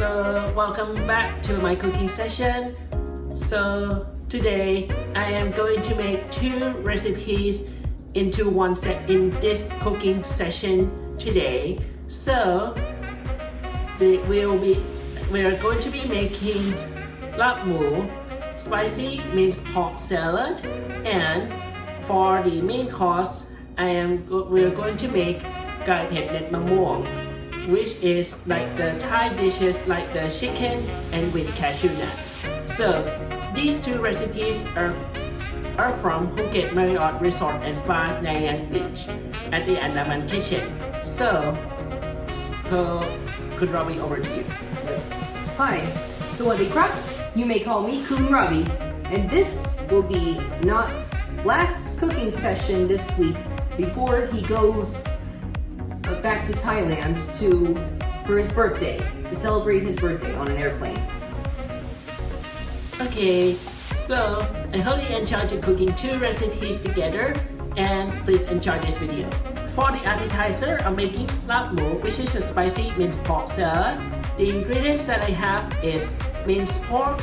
welcome back to my cooking session. So today I am going to make two recipes into one set in this cooking session today. So we'll be we are going to be making lap moo, spicy minced pork salad, and for the main course, I am we are going to make gai pet net mamong which is like the Thai dishes like the chicken and with cashew nuts. So these two recipes are are from Phuket Marriott Resort and Spa Nai Yang Beach at the Andaman Kitchen. So, so could Robbie over to you. Hi, Sawadee Krap. You may call me Kun Robbie. And this will be Not's last cooking session this week before he goes back to Thailand to for his birthday, to celebrate his birthday on an airplane. Okay, so I hope you enjoyed cooking two recipes together and please enjoy this video. For the appetizer, I'm making lap moo, which is a spicy minced pork salad. The ingredients that I have is minced pork,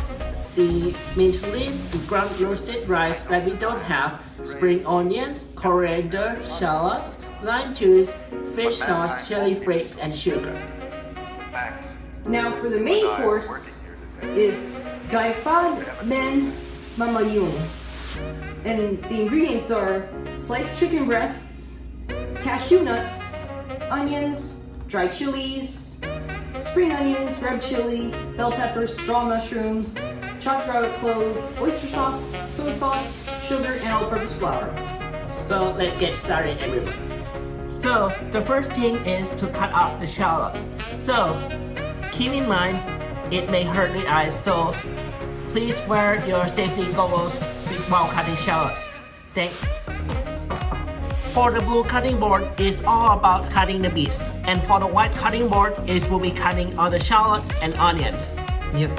the mint leaf, ground roasted rice that we don't have, spring onions, coriander, shallots, lime juice, fish sauce, chili flakes, and sugar. Now for the main course is Gai Fad Men Mamayung. And the ingredients are sliced chicken breasts, cashew nuts, onions, dry chilies, spring onions, red chili, bell peppers, straw mushrooms, chopped garlic cloves, oyster sauce, soy sauce, sugar, and all-purpose flour. So let's get started everyone. So the first thing is to cut off the shallots. So keep in mind, it may hurt the eyes, so please wear your safety goggles while cutting shallots. Thanks. For the blue cutting board, it's all about cutting the beets. And for the white cutting board, it will be cutting all the shallots and onions. Yep.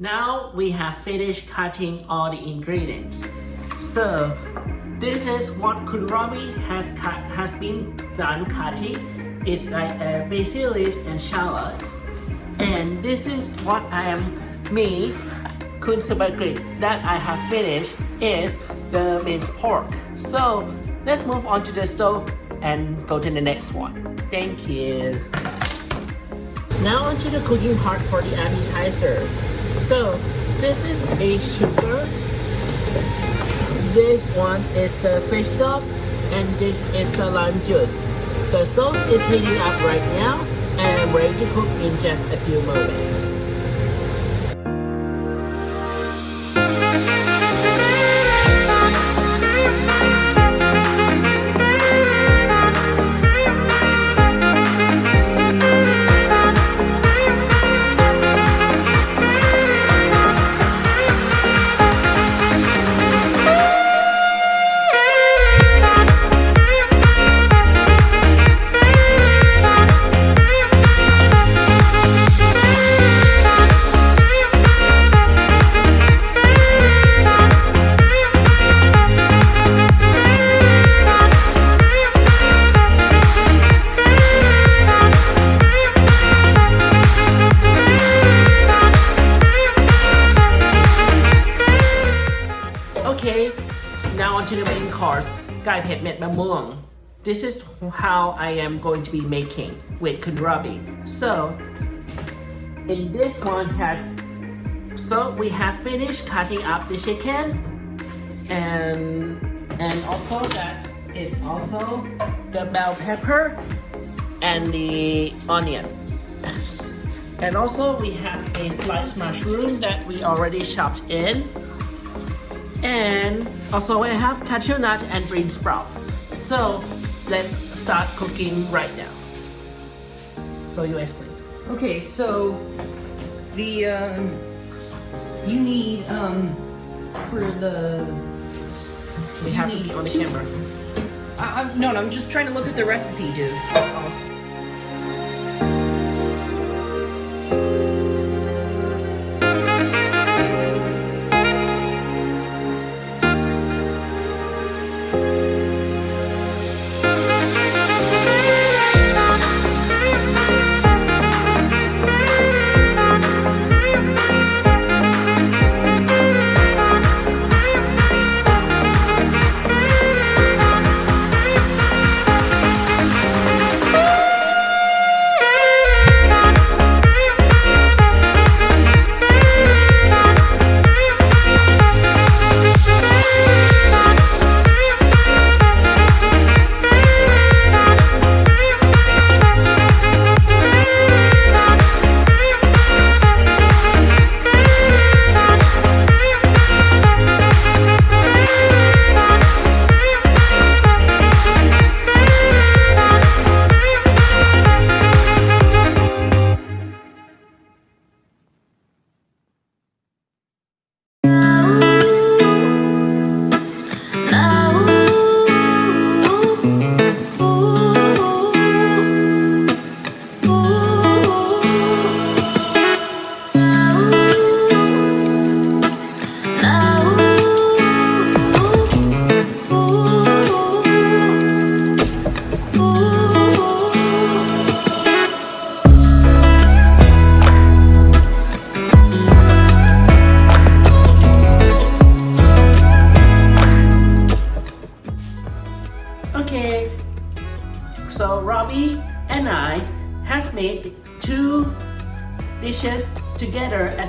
Now we have finished cutting all the ingredients. So this is what Kun Robbie has cut has been done cutting. It's like uh, basil leaves and shallots. And this is what I am me, Kun that I have finished is the minced pork. So let's move on to the stove and go to the next one. Thank you. Now onto the cooking part for the appetizer. So this is a sugar. This one is the fish sauce and this is the lime juice. The sauce is heating up right now and I'm ready to cook in just a few moments. This is how I am going to be making with Kun Robbie. So, in this one has, so we have finished cutting up the chicken and and also that is also the bell pepper and the onion. Yes. And also we have a sliced mushroom that we already chopped in And also I have cashew nut and green sprouts. So let's start cooking right now. So you explain. Okay, so the um, you need um for the we have to be on the two, camera. I, I'm, no, no, I'm just trying to look at the recipe, dude.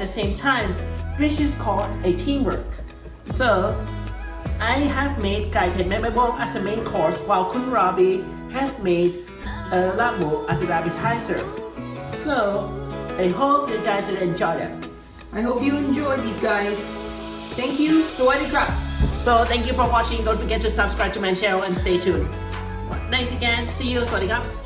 the same time, which is called a teamwork. So, I have made Gaipen memorable as a main course while Kun has made uh, as an appetizer. So, I hope you guys will enjoy it. I hope you enjoy these guys. Thank you, Sawadee So thank you for watching, don't forget to subscribe to my channel and stay tuned. Thanks again, see you, Sawadee